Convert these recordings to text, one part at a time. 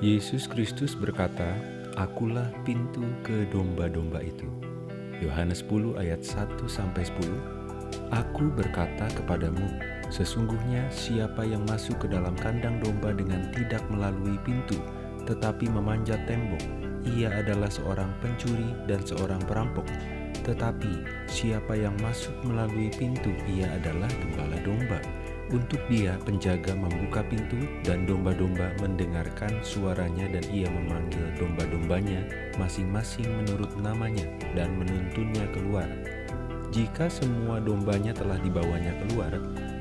Yesus Kristus berkata, Akulah pintu ke domba-domba itu. Yohanes 10 ayat 1 sampai 10. Aku berkata kepadamu, sesungguhnya siapa yang masuk ke dalam kandang domba dengan tidak melalui pintu, tetapi memanjat tembok, ia adalah seorang pencuri dan seorang perampok. Tetapi siapa yang masuk melalui pintu, ia adalah gembala domba. Untuk dia penjaga membuka pintu dan domba-domba mendengarkan suaranya dan ia memanggil domba-dombanya masing-masing menurut namanya dan menuntunnya keluar. Jika semua dombanya telah dibawanya keluar,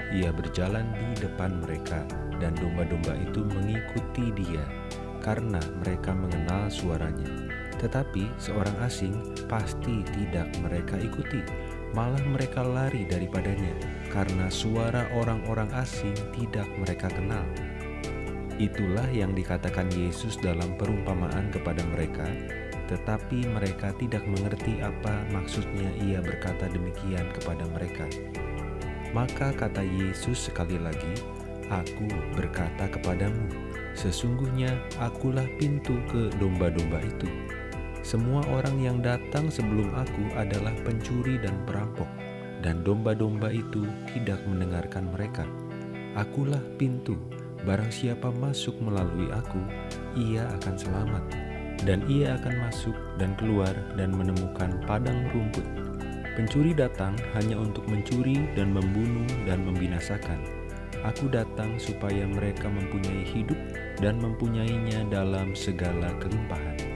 ia berjalan di depan mereka dan domba-domba itu mengikuti dia karena mereka mengenal suaranya. Tetapi seorang asing pasti tidak mereka ikuti malah mereka lari daripadanya karena suara orang-orang asing tidak mereka kenal. Itulah yang dikatakan Yesus dalam perumpamaan kepada mereka, tetapi mereka tidak mengerti apa maksudnya ia berkata demikian kepada mereka. Maka kata Yesus sekali lagi, Aku berkata kepadamu, sesungguhnya akulah pintu ke domba-domba itu. Semua orang yang datang sebelum aku adalah pencuri dan perampok, dan domba-domba itu tidak mendengarkan mereka. Akulah pintu, barang siapa masuk melalui aku, ia akan selamat, dan ia akan masuk dan keluar dan menemukan padang rumput. Pencuri datang hanya untuk mencuri dan membunuh dan membinasakan. Aku datang supaya mereka mempunyai hidup dan mempunyainya dalam segala kelimpahan.